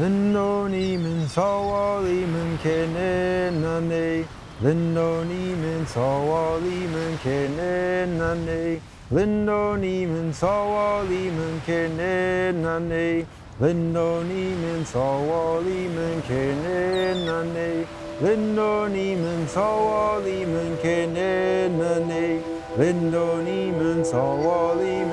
Lindonimin sawa limen kenenane Lindonimin sawa limen kenenane Lindonimin sawa limen kenenane Lindonimin sawa limen kenenane Lindonimin sawa limen kenenane Lindonimin sawa limen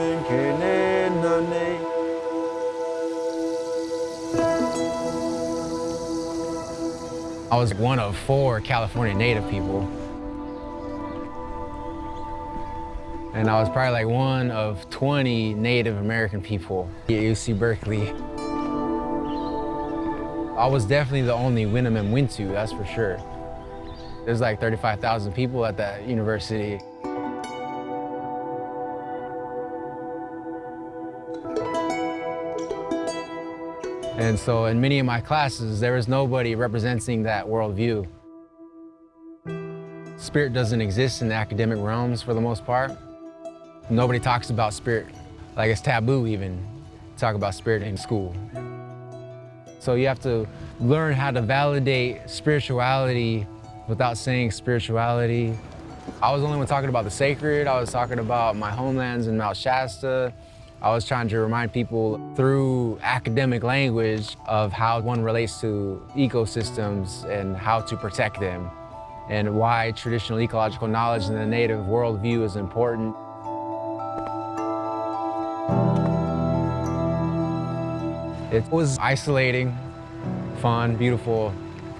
I was one of four California native people. And I was probably like one of 20 Native American people at UC Berkeley. I was definitely the only Winnemem Wintu, that's for sure. There's like 35,000 people at that university. And so in many of my classes, there is nobody representing that worldview. Spirit doesn't exist in the academic realms for the most part. Nobody talks about spirit. Like it's taboo even to talk about spirit in school. So you have to learn how to validate spirituality without saying spirituality. I was only one talking about the sacred. I was talking about my homelands in Mount Shasta. I was trying to remind people through academic language of how one relates to ecosystems and how to protect them and why traditional ecological knowledge in the native worldview is important. It was isolating, fun, beautiful,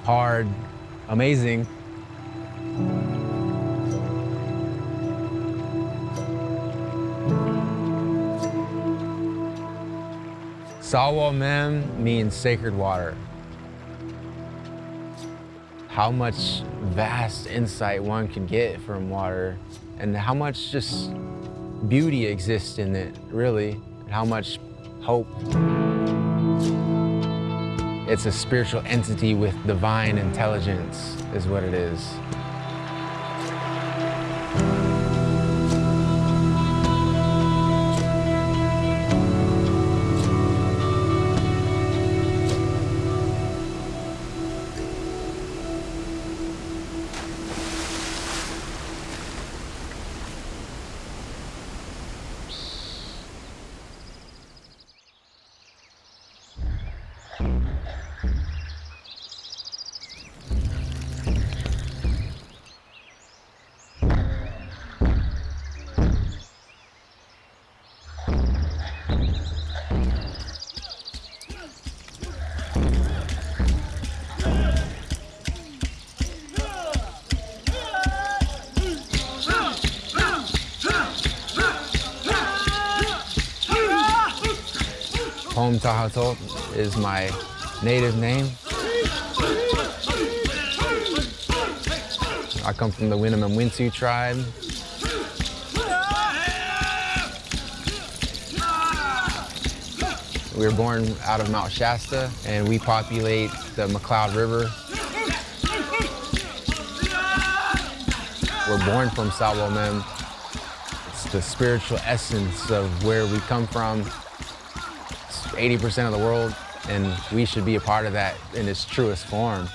hard, amazing. Sawa Mem means sacred water. How much vast insight one can get from water and how much just beauty exists in it, really, and how much hope. It's a spiritual entity with divine intelligence is what it is. Home Tahato is my native name. I come from the Winnemem tribe. We were born out of Mount Shasta, and we populate the McCloud River. We're born from Salwamem. It's the spiritual essence of where we come from. 80% of the world, and we should be a part of that in its truest form.